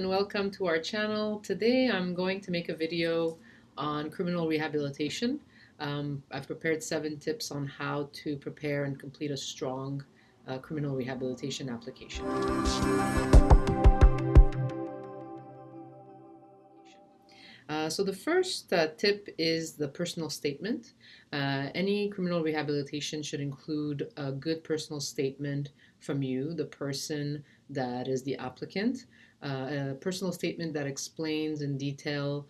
and welcome to our channel. Today I'm going to make a video on criminal rehabilitation. Um, I've prepared seven tips on how to prepare and complete a strong uh, criminal rehabilitation application. Uh, so the first uh, tip is the personal statement. Uh, any criminal rehabilitation should include a good personal statement from you, the person that is the applicant, uh, a personal statement that explains in detail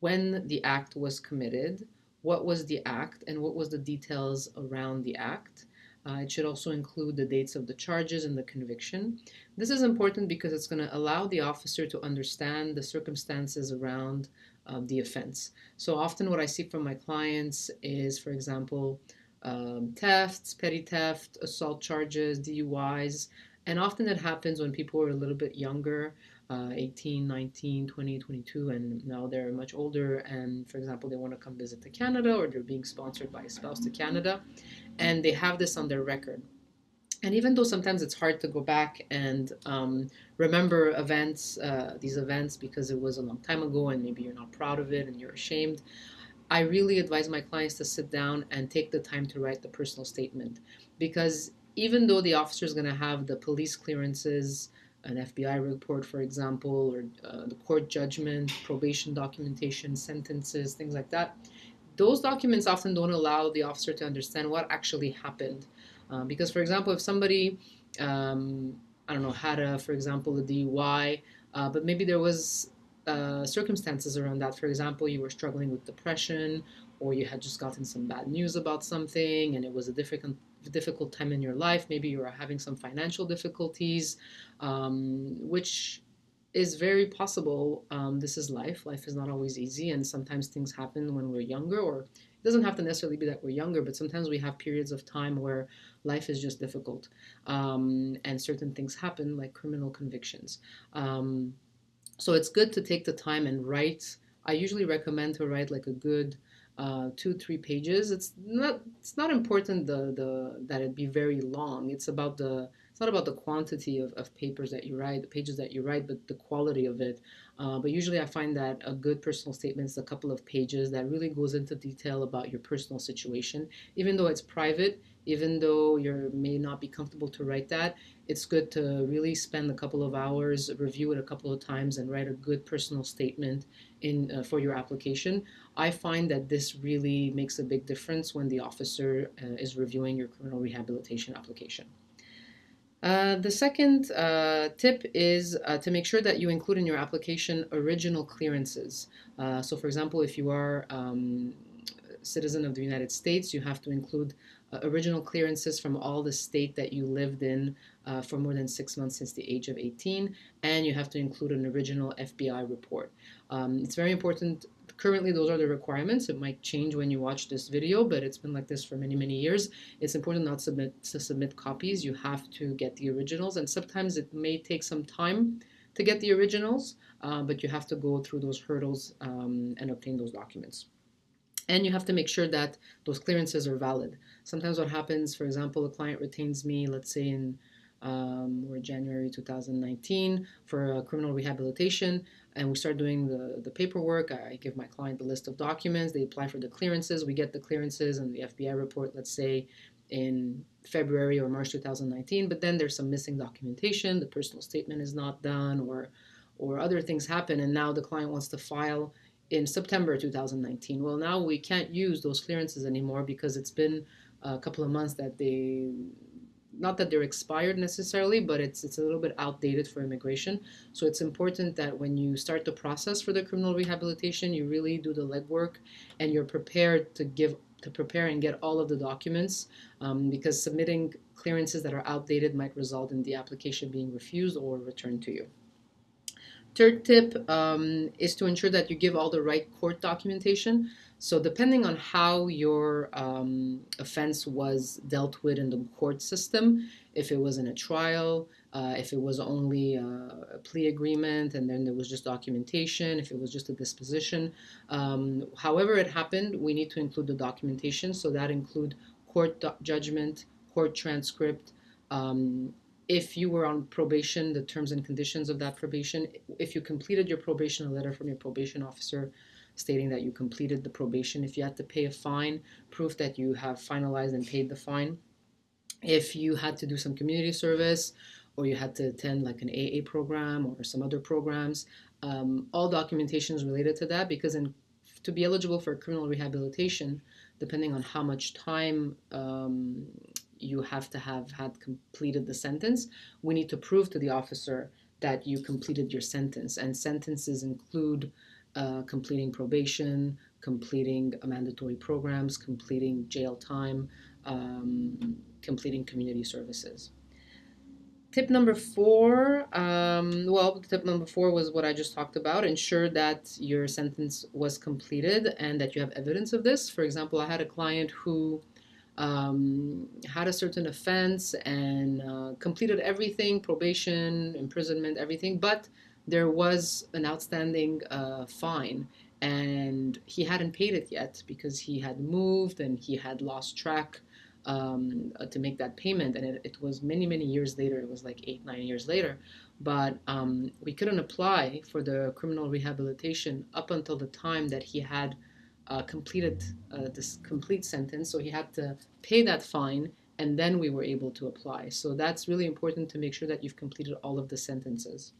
when the act was committed, what was the act, and what was the details around the act. Uh, it should also include the dates of the charges and the conviction. This is important because it's going to allow the officer to understand the circumstances around um, the offense. So often what I see from my clients is, for example, um, thefts, petty theft, assault charges, DUIs, and often that happens when people are a little bit younger, uh, 18, 19, 20, 22, and now they're much older. And for example, they want to come visit to Canada or they're being sponsored by a spouse to Canada, and they have this on their record. And even though sometimes it's hard to go back and um, remember events, uh, these events, because it was a long time ago and maybe you're not proud of it and you're ashamed, I really advise my clients to sit down and take the time to write the personal statement because even though the officer is going to have the police clearances, an FBI report, for example, or uh, the court judgment, probation documentation, sentences, things like that, those documents often don't allow the officer to understand what actually happened. Uh, because, for example, if somebody, um, I don't know, had a, for example, a DUI, uh, but maybe there was uh, circumstances around that. For example, you were struggling with depression, or you had just gotten some bad news about something, and it was a difficult difficult time in your life. Maybe you are having some financial difficulties, um, which is very possible. Um, this is life. Life is not always easy, and sometimes things happen when we're younger, or it doesn't have to necessarily be that we're younger, but sometimes we have periods of time where life is just difficult, um, and certain things happen, like criminal convictions. Um, so it's good to take the time and write. I usually recommend to write like a good uh, two three pages. It's not it's not important the the that it be very long. It's about the it's not about the quantity of, of papers that you write, the pages that you write, but the quality of it. Uh, but usually I find that a good personal statement is a couple of pages that really goes into detail about your personal situation. Even though it's private, even though you may not be comfortable to write that, it's good to really spend a couple of hours, review it a couple of times, and write a good personal statement in uh, for your application. I find that this really makes a big difference when the officer uh, is reviewing your criminal rehabilitation application. Uh, the second uh, tip is uh, to make sure that you include in your application original clearances. Uh, so for example, if you are um, citizen of the United States, you have to include uh, original clearances from all the state that you lived in uh, for more than six months since the age of 18, and you have to include an original FBI report. Um, it's very important currently those are the requirements. It might change when you watch this video, but it's been like this for many, many years. It's important not submit, to submit copies. You have to get the originals, and sometimes it may take some time to get the originals, uh, but you have to go through those hurdles um, and obtain those documents. And you have to make sure that those clearances are valid. Sometimes what happens, for example, a client retains me, let's say in um, or January 2019 for a criminal rehabilitation and we start doing the, the paperwork. I give my client the list of documents. They apply for the clearances. We get the clearances and the FBI report, let's say in February or March 2019, but then there's some missing documentation. The personal statement is not done or, or other things happen. And now the client wants to file in September 2019. Well, now we can't use those clearances anymore because it's been a couple of months that they not that they're expired necessarily, but it's it's a little bit outdated for immigration. So it's important that when you start the process for the criminal rehabilitation, you really do the legwork and you're prepared to give to prepare and get all of the documents um, because submitting clearances that are outdated might result in the application being refused or returned to you. Third tip um, is to ensure that you give all the right court documentation. So depending on how your um, offense was dealt with in the court system, if it was in a trial, uh, if it was only a plea agreement and then there was just documentation, if it was just a disposition, um, however it happened, we need to include the documentation. So that include court judgment, court transcript, um, if you were on probation, the terms and conditions of that probation, if you completed your probation, a letter from your probation officer stating that you completed the probation, if you had to pay a fine, proof that you have finalized and paid the fine, if you had to do some community service or you had to attend like an AA program or some other programs, um, all documentation is related to that because in, to be eligible for criminal rehabilitation, depending on how much time um, you have to have had completed the sentence, we need to prove to the officer that you completed your sentence. And sentences include uh, completing probation, completing mandatory programs, completing jail time, um, completing community services. Tip number four, um, well, tip number four was what I just talked about. Ensure that your sentence was completed and that you have evidence of this. For example, I had a client who um, had a certain offense and uh, completed everything probation, imprisonment, everything but there was an outstanding uh, fine. And he hadn't paid it yet because he had moved and he had lost track um, to make that payment. And it, it, was many many years later. It was like eight nine years later. But um, we couldn't apply for the criminal rehabilitation up until the time that he had uh, completed uh, this complete sentence. So he had to pay that fine and then we were able to apply. So that's really important to make sure that you've completed all of the sentences.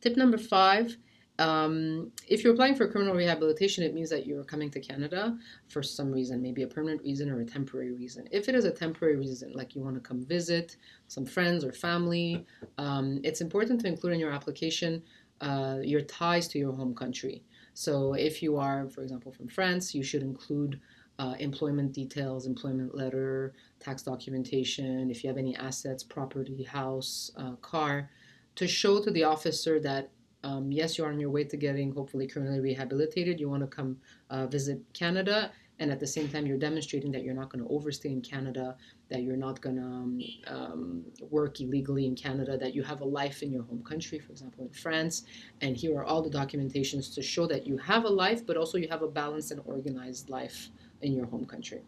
Tip number five, um, if you're applying for criminal rehabilitation, it means that you're coming to Canada for some reason, maybe a permanent reason or a temporary reason. If it is a temporary reason, like you want to come visit some friends or family, um, it's important to include in your application uh, your ties to your home country. So if you are, for example, from France, you should include uh, employment details, employment letter, tax documentation, if you have any assets, property, house, uh, car, to show to the officer that um, yes, you're on your way to getting hopefully criminally rehabilitated. You want to come uh, visit Canada, and at the same time, you're demonstrating that you're not going to overstay in Canada, that you're not going to um, um, work illegally in Canada, that you have a life in your home country, for example, in France. And here are all the documentations to show that you have a life, but also you have a balanced and organized life in your home country.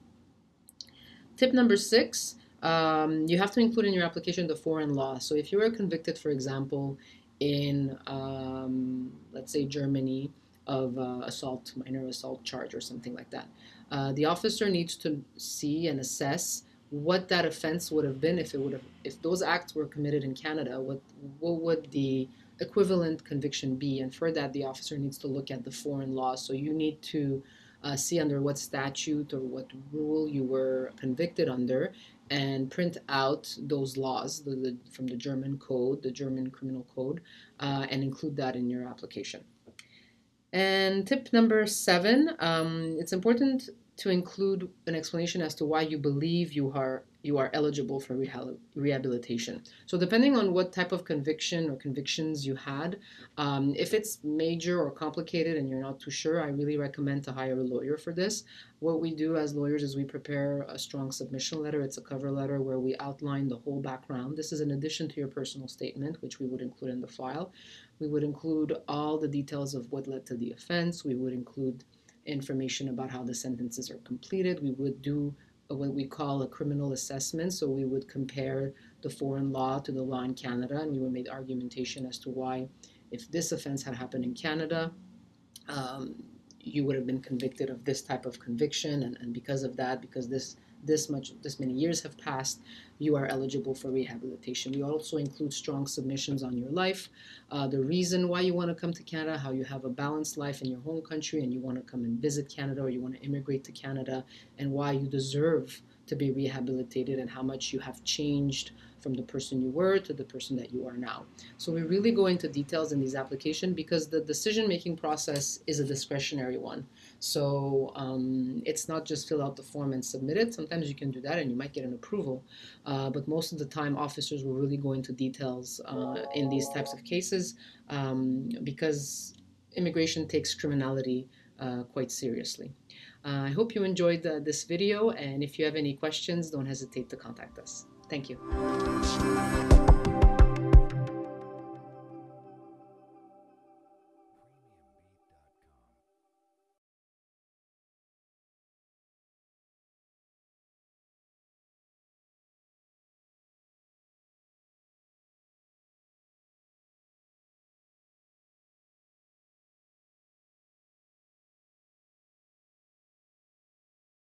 Tip number six, um, you have to include in your application the foreign law. So if you were convicted, for example, in, um, let's say, Germany, of uh, assault, minor assault charge or something like that. Uh, the officer needs to see and assess what that offense would have been if it would have if those acts were committed in Canada what what would the equivalent conviction be? And for that the officer needs to look at the foreign law. So you need to uh, see under what statute or what rule you were convicted under and print out those laws the, the, from the German code the German criminal code uh, and include that in your application and tip number seven um, it's important to include an explanation as to why you believe you are you are eligible for rehabilitation. So depending on what type of conviction or convictions you had, um, if it's major or complicated and you're not too sure, I really recommend to hire a lawyer for this. What we do as lawyers is we prepare a strong submission letter. It's a cover letter where we outline the whole background. This is in addition to your personal statement, which we would include in the file. We would include all the details of what led to the offense. We would include information about how the sentences are completed. We would do what we call a criminal assessment. So we would compare the foreign law to the law in Canada, and we would make argumentation as to why, if this offense had happened in Canada, um, you would have been convicted of this type of conviction, and, and because of that, because this this much this many years have passed, you are eligible for rehabilitation. We also include strong submissions on your life, uh, the reason why you want to come to Canada, how you have a balanced life in your home country and you want to come and visit Canada or you want to immigrate to Canada, and why you deserve to be rehabilitated and how much you have changed from the person you were to the person that you are now. So we really go into details in these applications because the decision-making process is a discretionary one. So um, it's not just fill out the form and submit it. Sometimes you can do that and you might get an approval. Uh, but most of the time, officers will really go into details uh, in these types of cases um, because immigration takes criminality uh, quite seriously. Uh, I hope you enjoyed this video and if you have any questions, don't hesitate to contact us. Thank you.